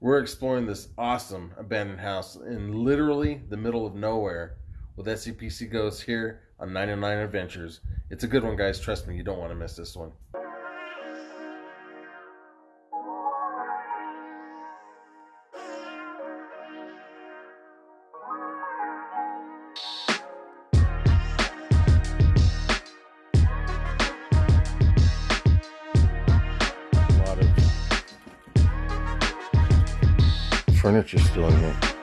We're exploring this awesome abandoned house in literally the middle of nowhere with SCPC Ghosts here on 99 Adventures. It's a good one, guys. Trust me, you don't want to miss this one. Furniture still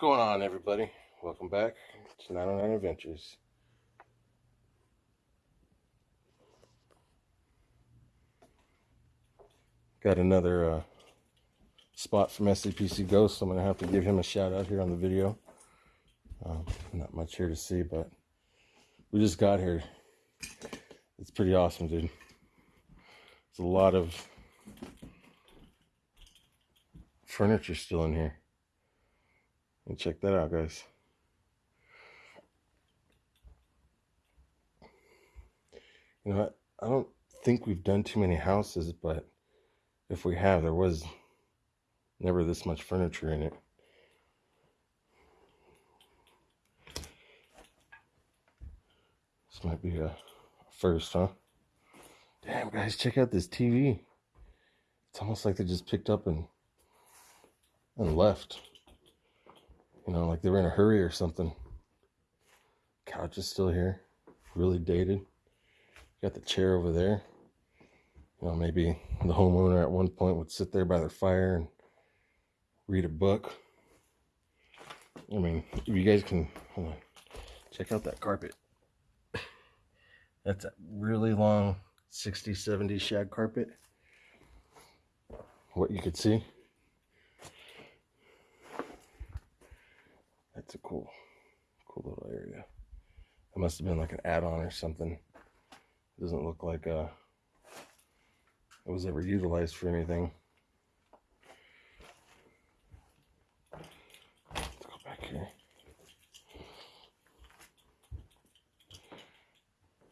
going on, everybody? Welcome back to 909 Adventures. Got another uh, spot from SCPC Ghost. So I'm going to have to give him a shout out here on the video. Um, not much here to see, but we just got here. It's pretty awesome, dude. There's a lot of furniture still in here. And check that out, guys. You know what? I don't think we've done too many houses, but if we have, there was never this much furniture in it. This might be a first, huh? Damn, guys, check out this TV. It's almost like they just picked up and and left. You know, like they were in a hurry or something. Couch is still here, really dated. Got the chair over there. You know, maybe the homeowner at one point would sit there by their fire and read a book. I mean, if you guys can hold on, check out that carpet. That's a really long 60, 70 shag carpet. What you could see. That's a cool, cool little area. It must have been like an add-on or something. It Doesn't look like uh, it was ever utilized for anything. Let's go back here.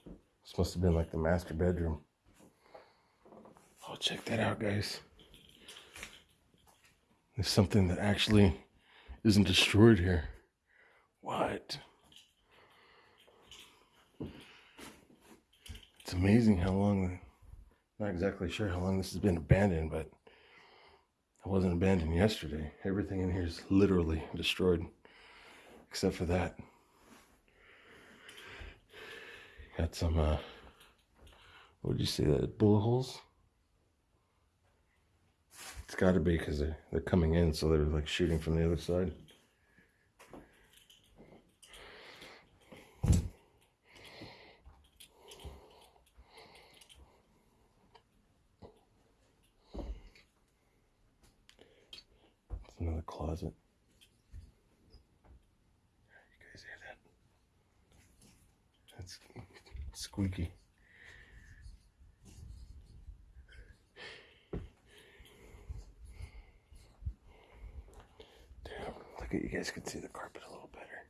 This must have been like the master bedroom. Oh, check that out, guys. There's something that actually isn't destroyed here. What? It's amazing how long, not exactly sure how long this has been abandoned, but it wasn't abandoned yesterday. Everything in here is literally destroyed, except for that. Got some, uh, what did you say, that bullet holes? It's got to be because they're, they're coming in, so they're like shooting from the other side. It's another closet. You guys hear that? That's squeaky. Damn, look at you guys can see the carpet a little better.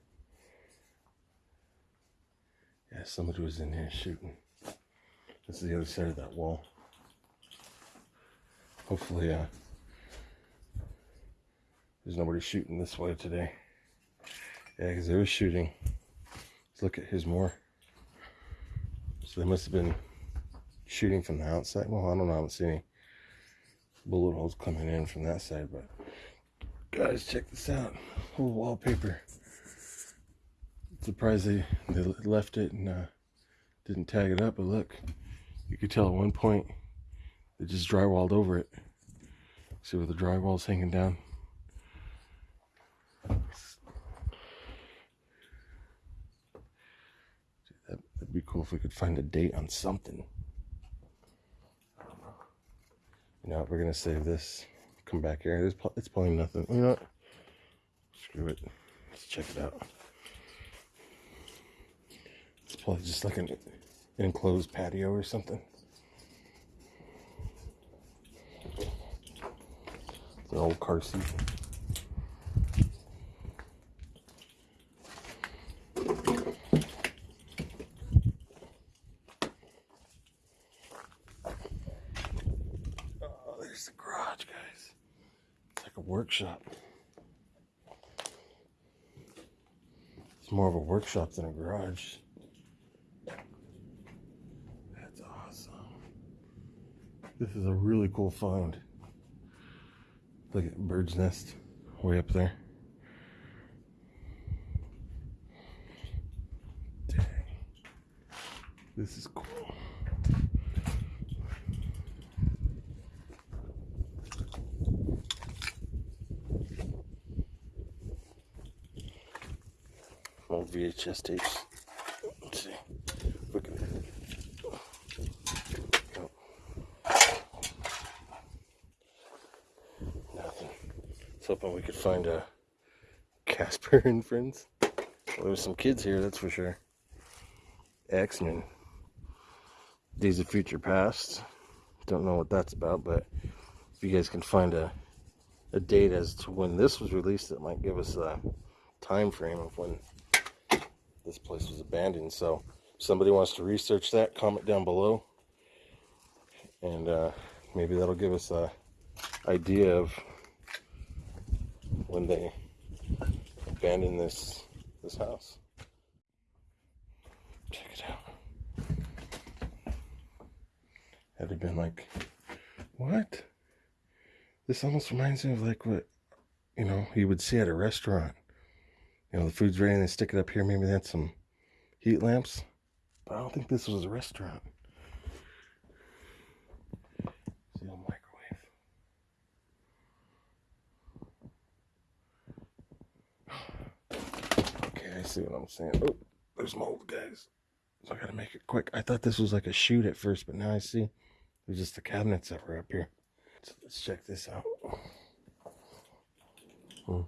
Yeah, somebody was in here shooting. This is the other side of that wall. Hopefully, uh, there's nobody shooting this way today. Yeah, because they were shooting. Let's look at his more. So they must have been shooting from the outside. Well, I don't know. I haven't seen any bullet holes coming in from that side, but guys, check this out. Whole wallpaper. Surprised they, they left it and uh, didn't tag it up, but look, you could tell at one point they just drywalled over it. See where the drywall's hanging down? That, that'd be cool if we could find a date on something. You know? We're gonna save this. Come back here. There's it's probably nothing. You know what? Screw it. Let's check it out. It's probably just like an enclosed patio or something. It's an old car seat. Oh, there's the garage, guys. It's like a workshop. It's more of a workshop than a garage. That's awesome. This is a really cool find. Look at bird's nest way up there. Dang. This is cool. VHS tapes. Let's see. Look at that. Nope. Nothing. Hoping we could find a Casper and friends. Well, there's some kids here, that's for sure. X-Men. Days of Future Past. Don't know what that's about, but if you guys can find a a date as to when this was released, it might give us a time frame of when this place was abandoned. So somebody wants to research that, comment down below. And uh, maybe that'll give us a idea of when they abandoned this this house. Check it out. Had it been like, what? This almost reminds me of like what, you know, you would see at a restaurant. You know, the food's ready and they stick it up here. Maybe they had some heat lamps. But I don't think this was a restaurant. See a microwave. Okay, I see what I'm saying. Oh, there's mold, guys. So I gotta make it quick. I thought this was like a chute at first, but now I see there's just the cabinets that were up here. So let's check this out. Hmm.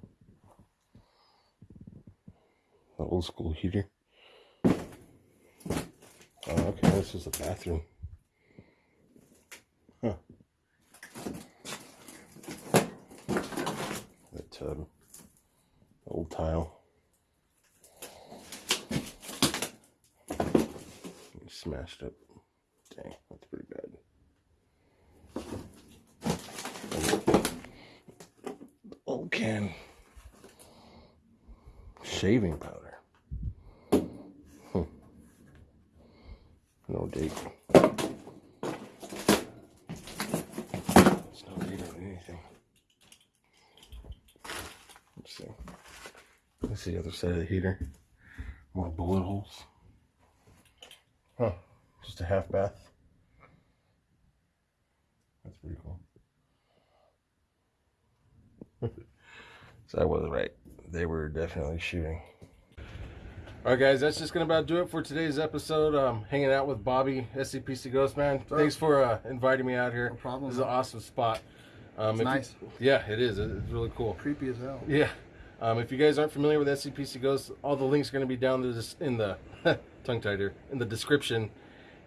The old school heater. Oh, okay, this is a bathroom. Huh. That tub. Old tile. Smashed up. Dang, that's pretty bad. Old can. Shaving powder. Hmm. No date. It's no date on anything. Let's see. Let's see the other side of the heater. More bullet holes. Huh. Just a half bath. That's pretty cool. so I was right. They were definitely shooting. All right, guys, that's just gonna about do it for today's episode. Um, hanging out with Bobby, SCPC Ghost Man. Thanks for uh, inviting me out here. No problem. This is an awesome spot. Um, It's if you- nice. yeah, it is. It's really cool. Creepy as hell. Yeah. Um, if you guys aren't familiar with SCPC Ghosts, all the links are going to be down there in the tongue tied here in the description,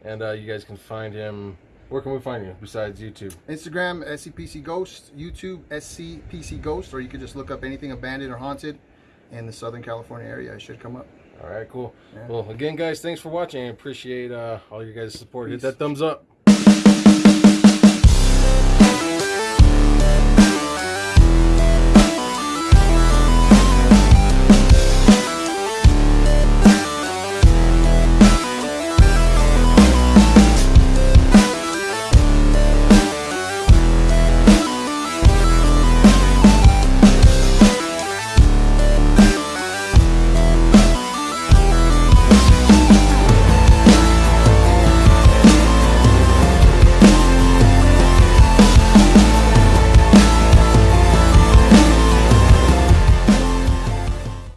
and uh, you guys can find him. Where can we find you besides YouTube? Instagram, SCPC Ghost. YouTube, SCPC Ghost. Or you could just look up anything abandoned or haunted in the Southern California area. It should come up. All right, cool. Yeah. Well, again, guys, thanks for watching. I appreciate uh, all you guys' support. Hit that thumbs up.